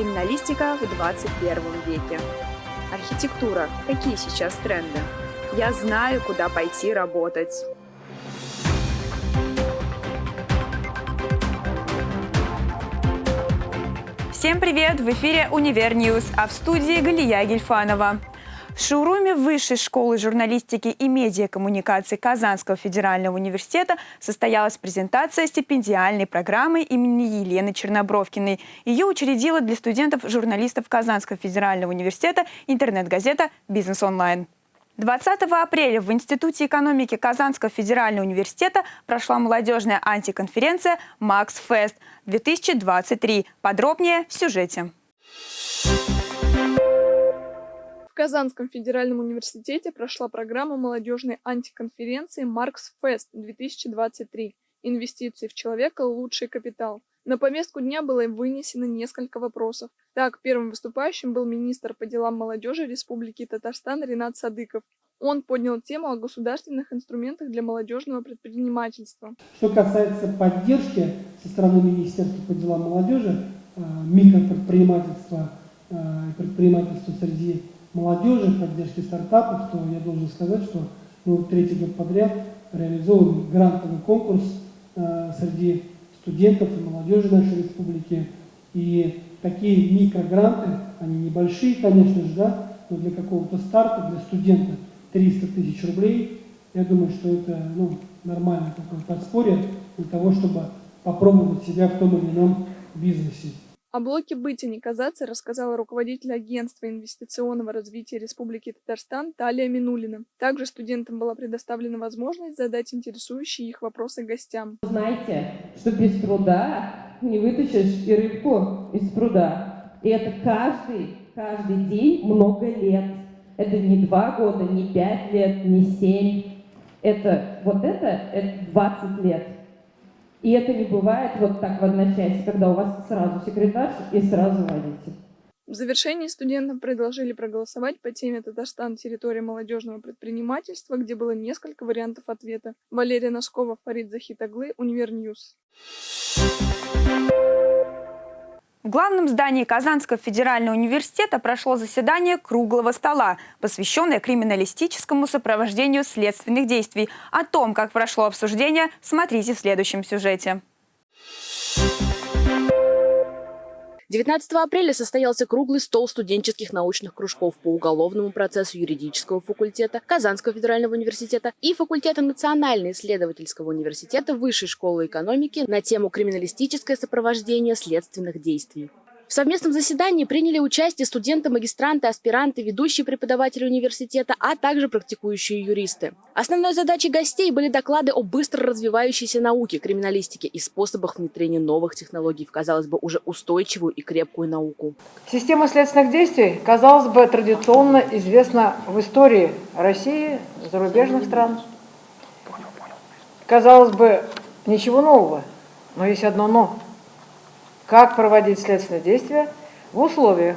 Криминалистика в 21 веке. Архитектура. Какие сейчас тренды? Я знаю, куда пойти работать. Всем привет! В эфире «Универ News», а в студии Галия Гельфанова. В шоуруме Высшей школы журналистики и медиакоммуникации Казанского федерального университета состоялась презентация стипендиальной программы имени Елены Чернобровкиной. Ее учредила для студентов-журналистов Казанского федерального университета интернет-газета «Бизнес онлайн». 20 апреля в Институте экономики Казанского федерального университета прошла молодежная антиконференция «Макс Фест-2023». Подробнее в сюжете. В Казанском федеральном университете прошла программа молодежной антиконференции «Маркс Фест-2023. Инвестиции в человека – лучший капитал». На повестку дня было вынесено несколько вопросов. Так, первым выступающим был министр по делам молодежи Республики Татарстан Ренат Садыков. Он поднял тему о государственных инструментах для молодежного предпринимательства. Что касается поддержки со стороны Министерства по делам молодежи, э, микропредпринимательства, э, предпринимательства среди молодежи, поддержки стартапов, то я должен сказать, что мы третий год подряд реализовываем грантовый конкурс э, среди студентов и молодежи нашей республики. И такие микрогранты, они небольшие, конечно же, да, но для какого-то старта, для студента 300 тысяч рублей, я думаю, что это ну, нормальное такое подспорье для того, чтобы попробовать себя в том или ином бизнесе. О блоке «Быть и не казаться» рассказала руководитель агентства инвестиционного развития Республики Татарстан Талия Минулина. Также студентам была предоставлена возможность задать интересующие их вопросы гостям. Знаете, что без труда не вытащишь и рыбку из пруда. И это каждый, каждый день много лет. Это не два года, не пять лет, не семь. Это вот это, это 20 лет. И это не бывает вот так в одночасье, когда у вас сразу секретарь и сразу водитель. В завершении студентам предложили проголосовать по теме «Татарстан. Территория молодежного предпринимательства», где было несколько вариантов ответа. Валерия Носкова, Фарид Захитаглы, Универ News. В главном здании Казанского федерального университета прошло заседание круглого стола, посвященное криминалистическому сопровождению следственных действий. О том, как прошло обсуждение, смотрите в следующем сюжете. 19 апреля состоялся круглый стол студенческих научных кружков по уголовному процессу юридического факультета Казанского федерального университета и факультета Национально-исследовательского университета Высшей школы экономики на тему «Криминалистическое сопровождение следственных действий». В совместном заседании приняли участие студенты, магистранты, аспиранты, ведущие преподаватели университета, а также практикующие юристы. Основной задачей гостей были доклады о быстро развивающейся науке, криминалистике и способах внедрения новых технологий в, казалось бы, уже устойчивую и крепкую науку. Система следственных действий, казалось бы, традиционно известна в истории России, зарубежных стран. Казалось бы, ничего нового, но есть одно «но» как проводить следственные действия в условиях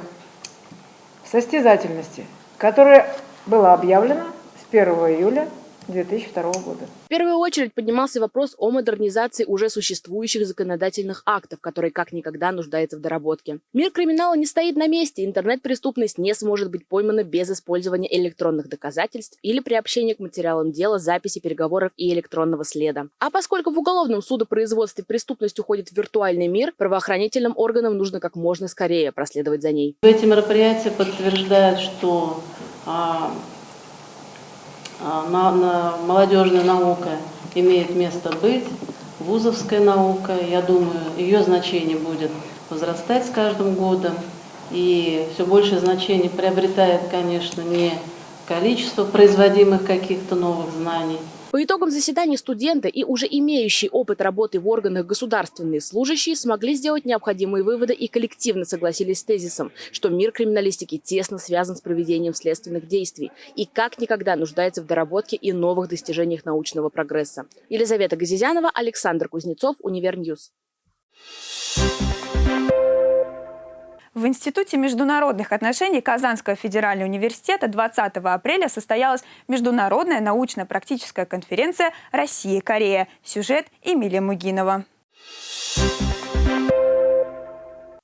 состязательности, которая была объявлена с 1 июля 2002 года. В первую очередь поднимался вопрос о модернизации уже существующих законодательных актов, который как никогда нуждается в доработке. Мир криминала не стоит на месте, интернет-преступность не сможет быть поймана без использования электронных доказательств или приобщения к материалам дела, записи переговоров и электронного следа. А поскольку в уголовном судопроизводстве преступность уходит в виртуальный мир, правоохранительным органам нужно как можно скорее проследовать за ней. Эти мероприятия подтверждают, что а, на, на, молодежная наука имеет место быть, вузовская наука, я думаю, ее значение будет возрастать с каждым годом, и все большее значение приобретает, конечно, не количество производимых каких-то новых знаний, по итогам заседания студенты и уже имеющие опыт работы в органах государственные служащие смогли сделать необходимые выводы и коллективно согласились с тезисом, что мир криминалистики тесно связан с проведением следственных действий и как никогда нуждается в доработке и новых достижениях научного прогресса. Елизавета Газизянова, Александр Кузнецов, Универ News. В Институте международных отношений Казанского федерального университета 20 апреля состоялась международная научно-практическая конференция «Россия-Корея». Сюжет Эмилия Мугинова.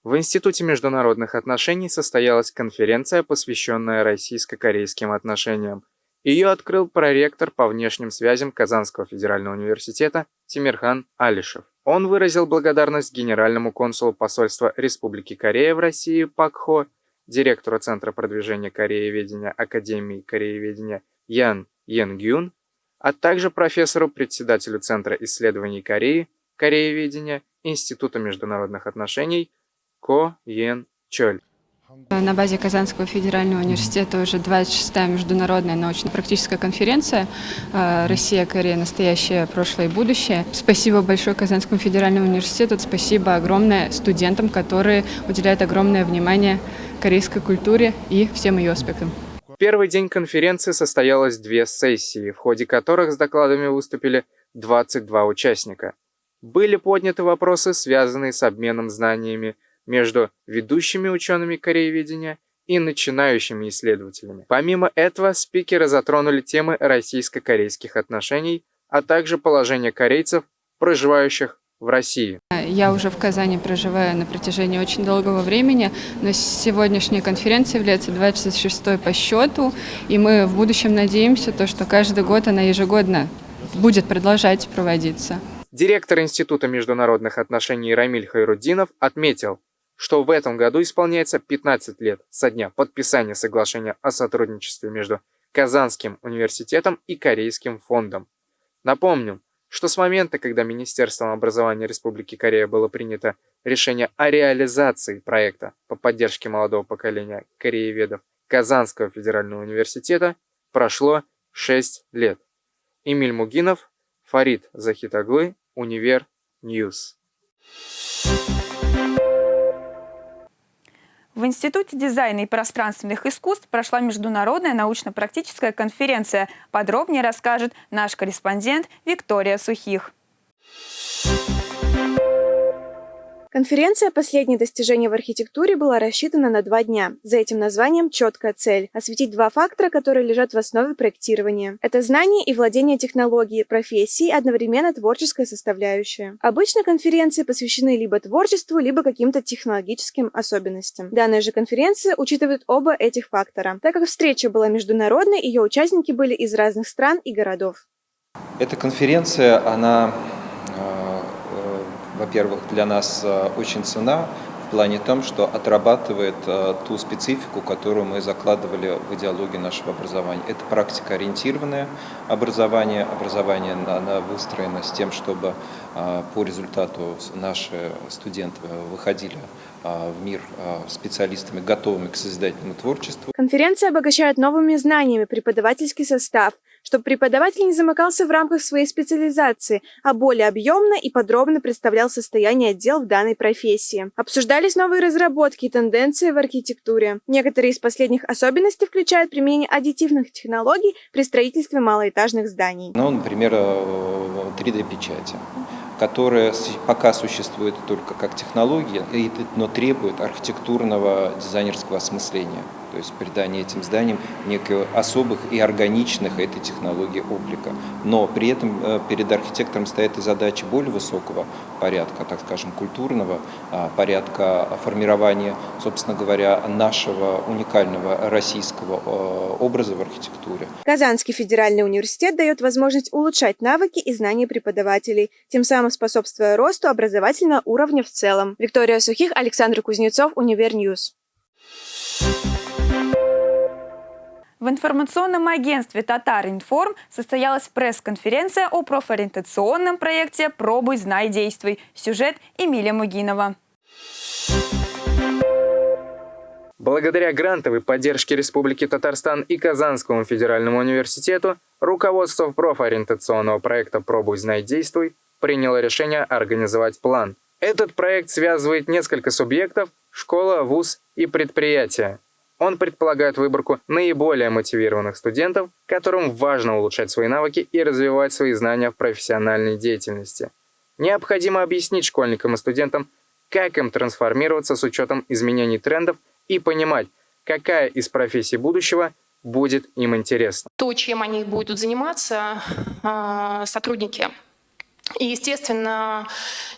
В Институте международных отношений состоялась конференция, посвященная российско-корейским отношениям. Ее открыл проректор по внешним связям Казанского федерального университета Тимирхан Алишев. Он выразил благодарность генеральному консулу посольства Республики Корея в России Пак Хо, директору Центра продвижения корееведения Академии корееведения Ян Йенгюн, а также профессору, председателю Центра исследований Кореи, корееведения Института международных отношений Ко Йен Чоль. На базе Казанского федерального университета уже 26-я международная научно-практическая конференция э, «Россия, Корея. Настоящее, прошлое и будущее». Спасибо большое Казанскому федеральному университету, спасибо огромное студентам, которые уделяют огромное внимание корейской культуре и всем ее аспектам. Первый день конференции состоялось две сессии, в ходе которых с докладами выступили 22 участника. Были подняты вопросы, связанные с обменом знаниями, между ведущими учеными корееведения и начинающими исследователями. Помимо этого, спикеры затронули темы российско-корейских отношений, а также положение корейцев, проживающих в России. Я уже в Казани проживаю на протяжении очень долгого времени, но сегодняшняя конференция является 26-й по счету, и мы в будущем надеемся, то, что каждый год она ежегодно будет продолжать проводиться. Директор Института международных отношений Рамиль Хайруддинов отметил, что в этом году исполняется 15 лет со дня подписания соглашения о сотрудничестве между Казанским университетом и Корейским фондом. Напомним, что с момента, когда Министерством образования Республики Корея было принято решение о реализации проекта по поддержке молодого поколения корееведов Казанского федерального университета, прошло 6 лет. Эмиль Мугинов, Фарид Захитаглы, Универ News. В Институте дизайна и пространственных искусств прошла международная научно-практическая конференция. Подробнее расскажет наш корреспондент Виктория Сухих. Конференция «Последние достижения в архитектуре» была рассчитана на два дня. За этим названием четкая цель – осветить два фактора, которые лежат в основе проектирования. Это знание и владение технологией, профессией, одновременно творческая составляющая. Обычно конференции посвящены либо творчеству, либо каким-то технологическим особенностям. Данная же конференция учитывает оба этих фактора. Так как встреча была международной, ее участники были из разных стран и городов. Эта конференция, она во-первых, для нас э, очень цена в плане том, что отрабатывает э, ту специфику, которую мы закладывали в идеологию нашего образования. Это практикоориентированное образование, образование оно выстроено с тем, чтобы э, по результату наши студенты выходили в мир специалистами, готовыми к созидательному творчеству. Конференция обогащает новыми знаниями преподавательский состав – чтобы преподаватель не замыкался в рамках своей специализации, а более объемно и подробно представлял состояние отдел в данной профессии. Обсуждались новые разработки и тенденции в архитектуре. Некоторые из последних особенностей включают применение аддитивных технологий при строительстве малоэтажных зданий. Ну, например, 3D-печати э, которая пока существует только как технология, но требует архитектурного дизайнерского осмысления то есть придание этим зданиям неких особых и органичных этой технологии облика. Но при этом э, перед архитектором стоят и задачи более высокого порядка, так скажем, культурного а, порядка формирования, собственно говоря, нашего уникального российского э, образа в архитектуре. Казанский федеральный университет дает возможность улучшать навыки и знания преподавателей, тем самым способствуя росту образовательного уровня в целом. Виктория Сухих, Александр Кузнецов, Универ News. В информационном агентстве «Татар-Информ» состоялась пресс-конференция о профориентационном проекте «Пробуй, знай, действуй». Сюжет Эмилия Мугинова. Благодаря грантовой поддержке Республики Татарстан и Казанскому федеральному университету руководство профориентационного проекта «Пробуй, знай, действуй» приняло решение организовать план. Этот проект связывает несколько субъектов – школа, вуз и предприятие. Он предполагает выборку наиболее мотивированных студентов, которым важно улучшать свои навыки и развивать свои знания в профессиональной деятельности. Необходимо объяснить школьникам и студентам, как им трансформироваться с учетом изменений трендов и понимать, какая из профессий будущего будет им интересна. То, чем они будут заниматься, а, сотрудники И, естественно,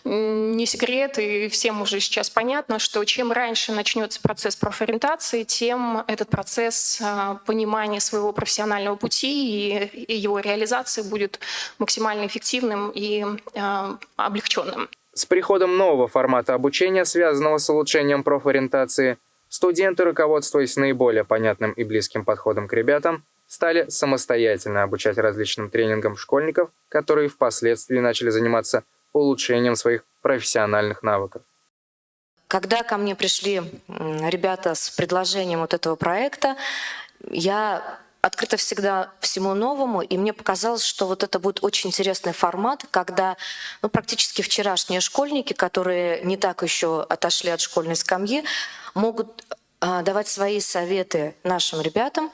не секрет, и всем уже сейчас понятно, что чем раньше начнется процесс профориентации, тем этот процесс а, понимания своего профессионального пути и его реализации будет максимально эффективным и а, облегченным. С приходом нового формата обучения, связанного с улучшением профориентации, студенты, руководствуясь наиболее понятным и близким подходом к ребятам, стали самостоятельно обучать различным тренингам школьников, которые впоследствии начали заниматься улучшением своих профессиональных навыков. Когда ко мне пришли ребята с предложением вот этого проекта, я открыта всегда всему новому, и мне показалось, что вот это будет очень интересный формат, когда ну, практически вчерашние школьники, которые не так еще отошли от школьной скамьи, могут а, давать свои советы нашим ребятам,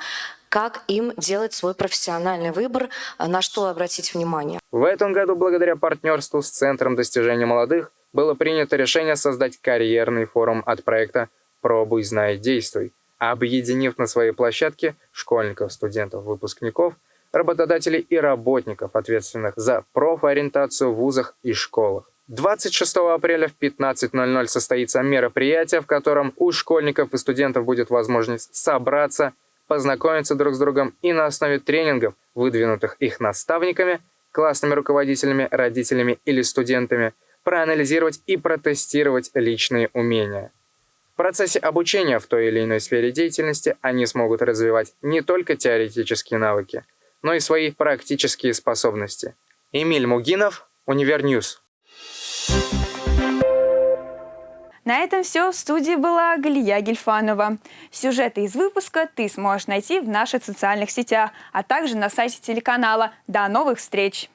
как им делать свой профессиональный выбор, а, на что обратить внимание. В этом году, благодаря партнерству с Центром достижения молодых, было принято решение создать карьерный форум от проекта «Пробуй, знай, действуй», объединив на своей площадке школьников, студентов, выпускников, работодателей и работников, ответственных за профориентацию в вузах и школах. 26 апреля в 15.00 состоится мероприятие, в котором у школьников и студентов будет возможность собраться, познакомиться друг с другом и на основе тренингов, выдвинутых их наставниками, классными руководителями, родителями или студентами, проанализировать и протестировать личные умения. В процессе обучения в той или иной сфере деятельности они смогут развивать не только теоретические навыки, но и свои практические способности. Эмиль Мугинов, Универ News. На этом все. В студии была Галия Гельфанова. Сюжеты из выпуска ты сможешь найти в наших социальных сетях, а также на сайте телеканала. До новых встреч!